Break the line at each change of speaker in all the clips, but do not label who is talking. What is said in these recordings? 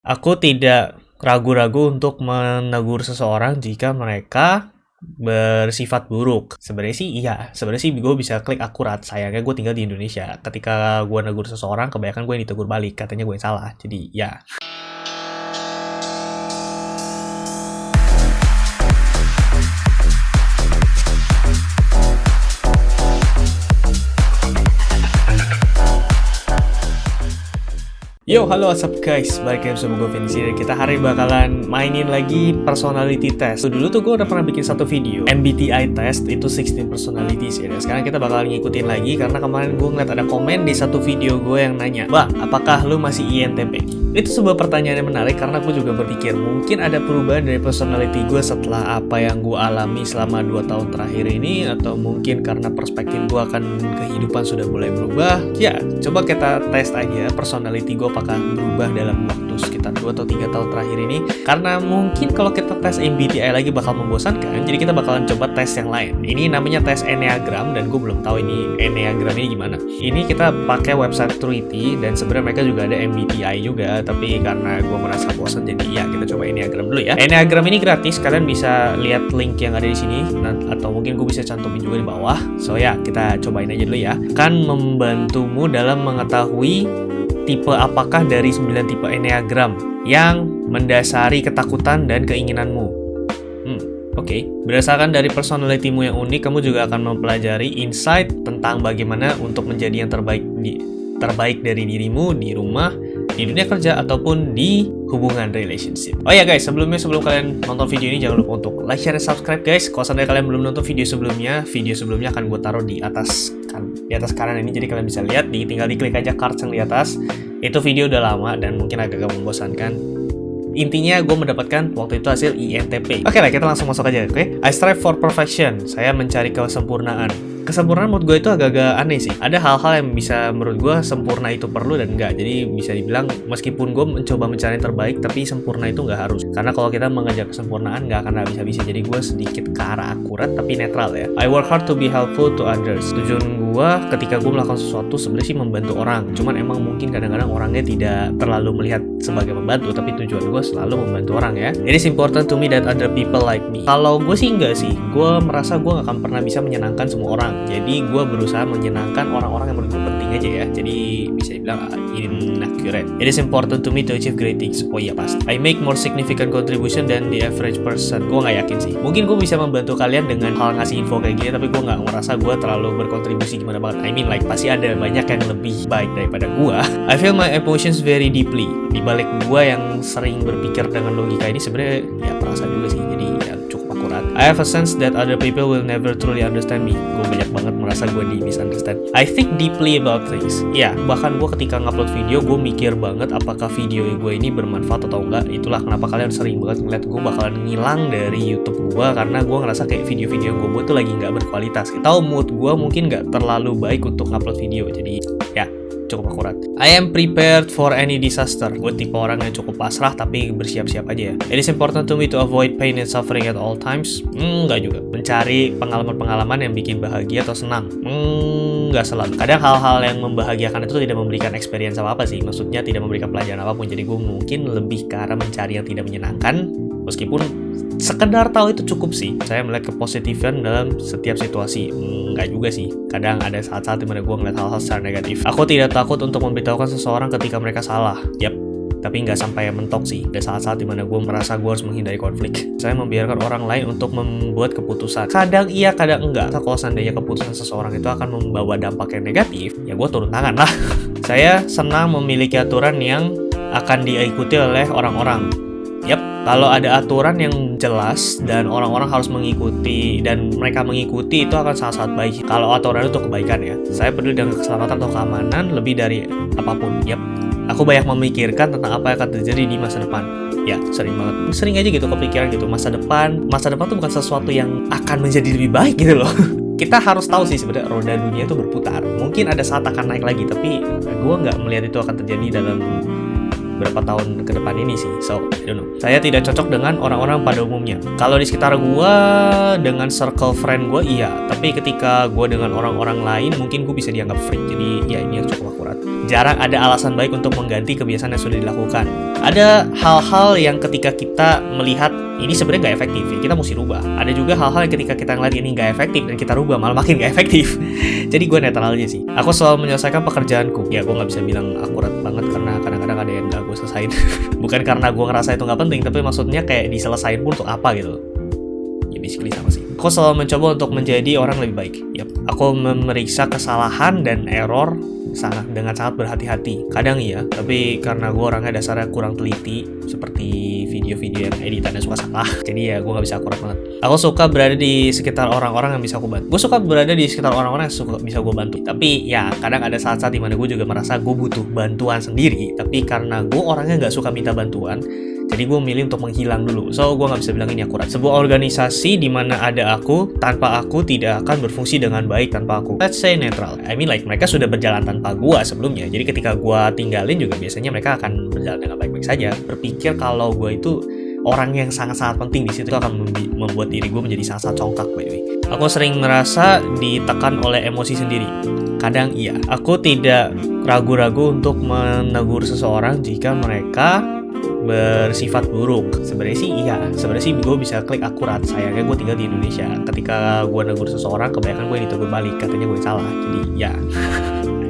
Aku tidak ragu-ragu untuk menegur seseorang jika mereka bersifat buruk. Sebenarnya sih iya, sebenarnya sih gue bisa klik akurat. Sayangnya gue tinggal di Indonesia. Ketika gue negur seseorang, kebanyakan gue yang ditegur balik. Katanya gue yang salah. Jadi ya. Yo, halo what's up guys, balik lagi bersama gue Vinci dan kita hari bakalan mainin lagi personality test Dulu tuh gue udah pernah bikin satu video, MBTI test itu 16 personalities ya Dan sekarang kita bakalan ngikutin lagi karena kemarin gue ngeliat ada komen di satu video gue yang nanya Mbak, apakah lu masih INTP? Itu sebuah pertanyaan yang menarik karena aku juga berpikir mungkin ada perubahan dari personality gue setelah apa yang gue alami selama 2 tahun terakhir ini atau mungkin karena perspektif gue akan kehidupan sudah mulai berubah. Ya, coba kita tes aja personality gue apakah berubah dalam waktu sekitar 2 atau 3 tahun terakhir ini karena mungkin kalau kita tes MBTI lagi bakal membosankan jadi kita bakalan coba tes yang lain. Ini namanya tes Enneagram dan gue belum tahu ini Enneagram ini gimana. Ini kita pakai website Truity dan sebenarnya mereka juga ada MBTI juga tapi karena gue merasa bosan jadi ya kita coba Enneagram dulu ya Enneagram ini gratis kalian bisa lihat link yang ada di sini atau mungkin gue bisa cantumin juga di bawah so ya kita cobain aja dulu ya kan membantumu dalam mengetahui tipe apakah dari 9 tipe Enneagram yang mendasari ketakutan dan keinginanmu hmm, Oke, okay. berdasarkan dari personalitimu yang unik, kamu juga akan mempelajari insight tentang bagaimana untuk menjadi yang terbaik di terbaik dari dirimu di rumah, di dunia kerja ataupun di hubungan relationship. Oh ya guys, sebelumnya sebelum kalian nonton video ini jangan lupa untuk like, share, dan subscribe guys. Kalau seandainya kalian belum nonton video sebelumnya, video sebelumnya akan gue taruh di atas kan di atas kanan ini jadi kalian bisa lihat. Di, tinggal diklik aja card yang di atas. Itu video udah lama dan mungkin agak membosankan. Intinya gue mendapatkan waktu itu hasil INTP. Oke lah, kita langsung masuk aja, oke? Okay? I strive for perfection. Saya mencari kesempurnaan kesempurnaan menurut gue itu agak-agak aneh sih. Ada hal-hal yang bisa menurut gue sempurna itu perlu dan enggak. Jadi bisa dibilang meskipun gue mencoba mencari yang terbaik, tapi sempurna itu nggak harus. Karena kalau kita mengejar kesempurnaan nggak akan bisa-bisa. Jadi gue sedikit ke arah akurat tapi netral ya. I work hard to be helpful to others. Tujuan gue ketika gue melakukan sesuatu sebenarnya sih membantu orang. Cuman emang mungkin kadang-kadang orangnya tidak terlalu melihat sebagai membantu, tapi tujuan gue selalu membantu orang ya. It is important to me that other people like me. Kalau gue sih enggak sih. Gue merasa gue gak akan pernah bisa menyenangkan semua orang jadi gue berusaha menyenangkan orang-orang yang menurut gue penting aja ya jadi bisa dibilang uh, inaccurate it is important to me to achieve great things oh iya pasti I make more significant contribution than the average person gue gak yakin sih mungkin gue bisa membantu kalian dengan hal ngasih info kayak gini tapi gue gak ngerasa gue terlalu berkontribusi gimana banget. I mean like pasti ada banyak yang lebih baik daripada gue I feel my emotions very deeply. Di balik gue yang sering berpikir dengan logika ini sebenarnya ya perasaan juga sih. Jadi ya I have a sense that other people will never truly understand me. Gue banyak banget merasa gue di misunderstand. I think deeply about things. Ya, bahkan gue ketika ngupload video, gue mikir banget apakah video gue ini bermanfaat atau enggak. Itulah kenapa kalian sering banget ngeliat gue bakalan ngilang dari YouTube gue karena gue ngerasa kayak video-video gue buat tuh lagi nggak berkualitas. Tahu mood gue mungkin nggak terlalu baik untuk ngupload video. Jadi cukup akurat. I am prepared for any disaster. Gue tipe orang yang cukup pasrah tapi bersiap-siap aja ya. It is important to me to avoid pain and suffering at all times. Hmm, enggak juga. Mencari pengalaman-pengalaman yang bikin bahagia atau senang. Hmm, enggak selalu. Kadang hal-hal yang membahagiakan itu tidak memberikan experience apa-apa sih. Maksudnya tidak memberikan pelajaran apa pun. Jadi gue mungkin lebih ke arah mencari yang tidak menyenangkan. Meskipun sekedar tahu itu cukup sih saya melihat kepositifan dalam setiap situasi. Enggak juga sih kadang ada saat-saat di mana gue ngeliat hal-hal secara negatif. Aku tidak takut untuk memberitahukan seseorang ketika mereka salah. Yap tapi nggak sampai mentok sih. Ada saat-saat di mana gue merasa gue harus menghindari konflik. Saya membiarkan orang lain untuk membuat keputusan. Kadang iya kadang enggak kalau seandainya keputusan seseorang itu akan membawa dampak yang negatif ya gue turun tangan lah. Saya senang memiliki aturan yang akan diikuti oleh orang-orang Yap, kalau ada aturan yang jelas dan orang-orang harus mengikuti dan mereka mengikuti itu akan sangat-sangat baik. Kalau aturan itu kebaikan ya. Saya peduli dengan keselamatan atau keamanan lebih dari apa pun. Yap, aku banyak memikirkan tentang apa yang akan terjadi di masa depan. Ya, sering banget. Sering aja gitu kepikiran gitu. Masa depan, masa depan tuh bukan sesuatu yang akan menjadi lebih baik gitu loh. Kita harus tahu sih sebenarnya roda dunia itu berputar. Mungkin ada saat akan naik lagi, tapi gue nggak melihat itu akan terjadi dalam beberapa tahun ke depan ini sih. So, I don't know. Saya tidak cocok dengan orang-orang pada umumnya. Kalau di sekitar gue, dengan circle friend gue, iya. Tapi ketika gue dengan orang-orang lain, mungkin gue bisa dianggap freak. Jadi, ya ini yang cukup akurat. jarang ada alasan baik untuk mengganti kebiasaan yang sudah dilakukan. Ada hal-hal yang ketika kita melihat ini sebenarnya nggak efektif ya kita mesti rubah ada juga hal-hal yang ketika kita ngeliat ini nggak efektif dan kita rubah malah makin nggak efektif jadi gue netral aja sih aku selalu menyelesaikan pekerjaanku ya gue nggak bisa bilang akurat selesain bukan karena gue ngerasa itu nggak penting tapi maksudnya kayak diselesain pun untuk apa gitu ya basically sama sih aku selalu mencoba untuk menjadi orang lebih baik yep. aku memeriksa kesalahan dan error sangat dengan sangat berhati-hati. Kadang iya, tapi karena gue orangnya dasarnya kurang teliti, seperti editannya suka salah, jadi ya gue nggak bisa akurat banget. Aku suka berada di sekitar orang-orang yang bisa aku bantu. Gue suka berada di sekitar orang-orang yang suka bisa gue bantu. Tapi ya kadang ada saat-saat di mana gue juga merasa gue butuh bantuan sendiri, tapi karena gue orangnya nggak suka minta bantuan, jadi gue milih untuk menghilang dulu. So, gue nggak bisa bilang ini akurat. Sebuah organisasi di mana ada aku, tanpa aku tidak akan berfungsi dengan baik tanpa aku. Let's say netral. I mean like, mereka sudah berjalan tanpa gue sebelumnya. Jadi ketika gue tinggalin juga biasanya mereka akan berjalan dengan baik-baik saja. Berpikir kalau gue itu orang yang sangat-sangat penting di situ akan membuat diri gue menjadi sangat-sangat congkak by the way. Aku sering merasa ditekan oleh emosi sendiri. Kadang iya, aku tidak ragu-ragu untuk menegur seseorang jika mereka bersifat buruk. Sebenarnya sih iya. Sebenarnya sih gue bisa klik akurat. Sayangnya gue tinggal di Indonesia. Ketika gue negur seseorang kebanyakan gue ditegur balik. Katanya gue salah. Jadi ya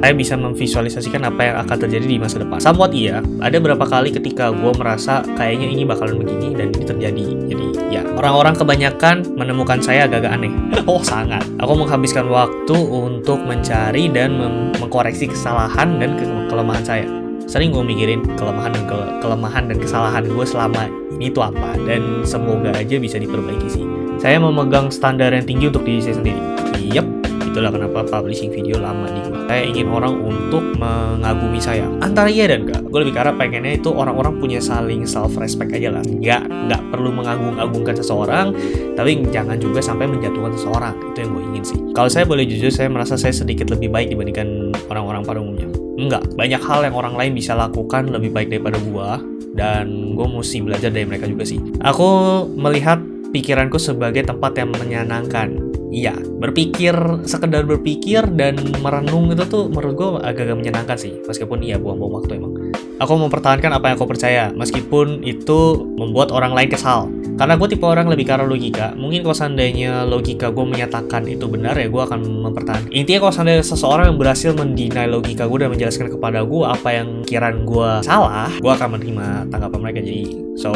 saya bisa memvisualisasikan apa yang akan terjadi di masa depan. Somewhat iya. Ada beberapa kali ketika gue merasa kayaknya ini bakalan begini dan ini terjadi. Jadi ya orang-orang kebanyakan menemukan saya agak-agak aneh. Oh sangat. Aku menghabiskan waktu untuk mencari dan mengkoreksi kesalahan dan ke kelemahan saya sering gue mikirin kelemahan dan ke kelemahan dan kesalahan gue selama ini tuh apa dan semoga aja bisa diperbaiki sih. Saya memegang standar yang tinggi untuk diri saya sendiri. Yep itulah kenapa publishing video lama gue saya ingin orang untuk mengagumi saya. Antara iya dan enggak gue lebih karena pengennya itu orang-orang punya saling self respect aja lah. Nggak nggak perlu mengagung-agungkan seseorang tapi jangan juga sampai menjatuhkan seseorang. Itu yang gue ingin sih. Kalau saya boleh jujur saya merasa saya sedikit lebih baik dibandingkan orang-orang pada umumnya Enggak, banyak hal yang orang lain bisa lakukan lebih baik daripada gua dan gue mesti belajar dari mereka juga sih. Aku melihat pikiranku sebagai tempat yang menyenangkan. Iya, berpikir, sekedar berpikir dan merenung itu tuh menurut gue agak-agak menyenangkan sih. Meskipun iya buang-buang waktu emang. Aku mempertahankan apa yang aku percaya, meskipun itu membuat orang lain kesal. Karena gue tipe orang lebih karena logika. Mungkin kalau seandainya logika gue menyatakan itu benar ya gue akan mempertahankan. Intinya kalau seandainya seseorang yang berhasil mendinai logika gue dan menjelaskan kepada gue apa yang kiraan gue salah, gue akan menerima tanggapan mereka. Jadi, so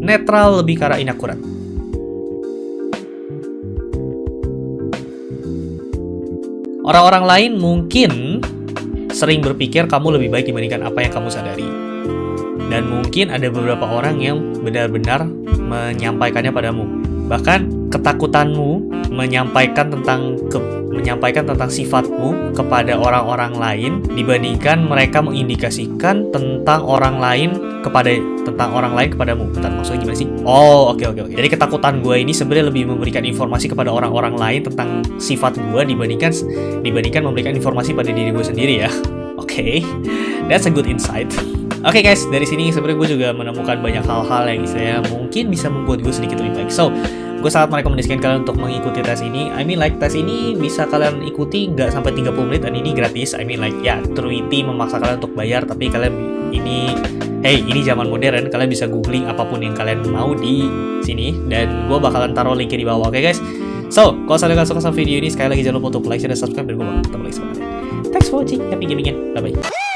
netral lebih arah inakurat. Orang-orang lain mungkin sering berpikir kamu lebih baik dibandingkan apa yang kamu sadari. Dan mungkin ada beberapa orang yang benar-benar menyampaikannya padamu. Bahkan ketakutanmu menyampaikan tentang ke, menyampaikan tentang sifatmu kepada orang-orang lain dibandingkan mereka mengindikasikan tentang orang lain kepada tentang orang lain kepadamu. Bentar, maksudnya gimana sih? Oh, oke okay, oke okay, oke. Okay. Jadi ketakutan gue ini sebenarnya lebih memberikan informasi kepada orang-orang lain tentang sifat gue dibandingkan dibandingkan memberikan informasi pada diri gue sendiri ya. Oke, okay. that's a good insight. Oke okay guys, dari sini sebenarnya gue juga menemukan banyak hal-hal yang saya mungkin bisa membuat gue sedikit lebih baik. So, gue sangat merekomendasikan kalian untuk mengikuti tes ini. I mean like tes ini bisa kalian ikuti nggak sampai 30 menit dan ini gratis. I mean like ya Truity memaksa kalian untuk bayar tapi kalian ini hey ini zaman modern. Kalian bisa googling apa pun yang kalian mau di sini dan gue bakalan taruh linknya di bawah oke okay guys? So kalau kalian suka sama video ini sekali lagi jangan lupa untuk like share dan subscribe dan gue bakal ketemu lagi semangat thanks for watching. Happy gaming ya bye bye